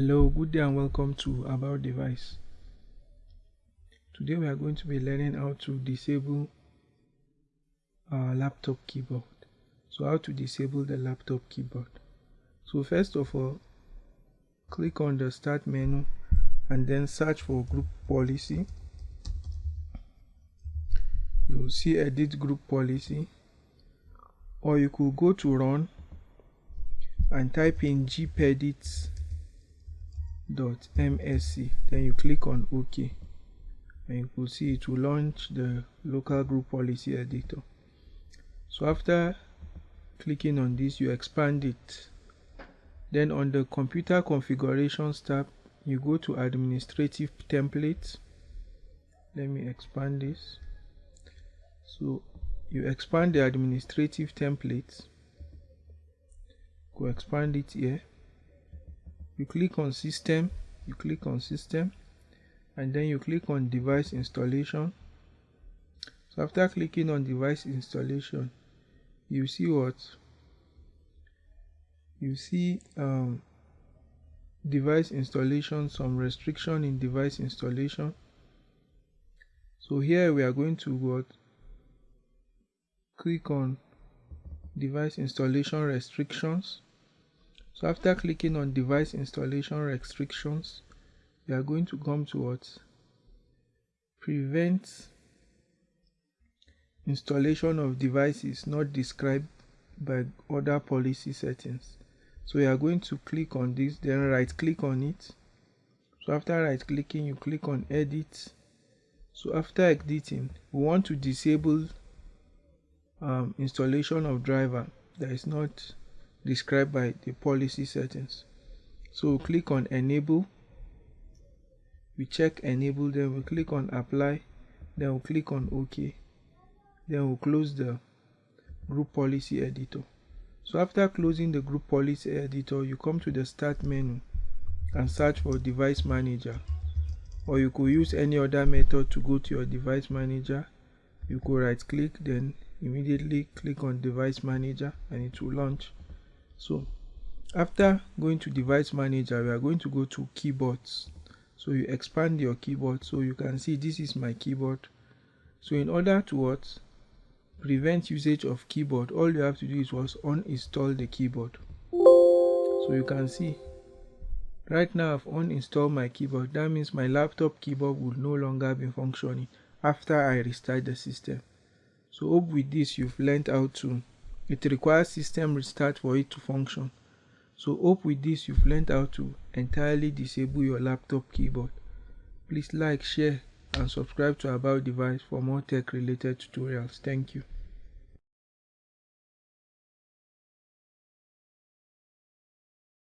Hello, good day and welcome to About Device. Today we are going to be learning how to disable our laptop keyboard. So how to disable the laptop keyboard. So first of all, click on the start menu and then search for group policy. You'll see edit group policy or you could go to run and type in gpedit msc then you click on ok. And you will see it will launch the local group policy editor. So after clicking on this you expand it. Then on the computer configurations tab you go to administrative templates. Let me expand this. So you expand the administrative templates. Go expand it here you click on system you click on system and then you click on device installation. So after clicking on device installation you see what? You see um, device installation some restriction in device installation. So here we are going to what? Click on device installation restrictions so after clicking on device installation restrictions we are going to come to what? Prevent installation of devices not described by other policy settings. So we are going to click on this then right click on it. So after right clicking you click on edit. So after editing we want to disable um, installation of driver that is not described by the policy settings. So we click on enable. We check enable, then we click on apply, then we'll click on OK. Then we'll close the group policy editor. So after closing the group policy editor, you come to the start menu and search for device manager. Or you could use any other method to go to your device manager. You could right click, then immediately click on device manager and it will launch so after going to device manager we are going to go to keyboards. So you expand your keyboard so you can see this is my keyboard. So in order to what? Prevent usage of keyboard all you have to do is was uninstall the keyboard. So you can see right now I've uninstalled my keyboard. That means my laptop keyboard will no longer be functioning after I restart the system. So hope with this you've learned how to it requires system restart for it to function. So hope with this you've learned how to entirely disable your laptop keyboard. Please like, share and subscribe to About Device for more tech related tutorials. Thank you.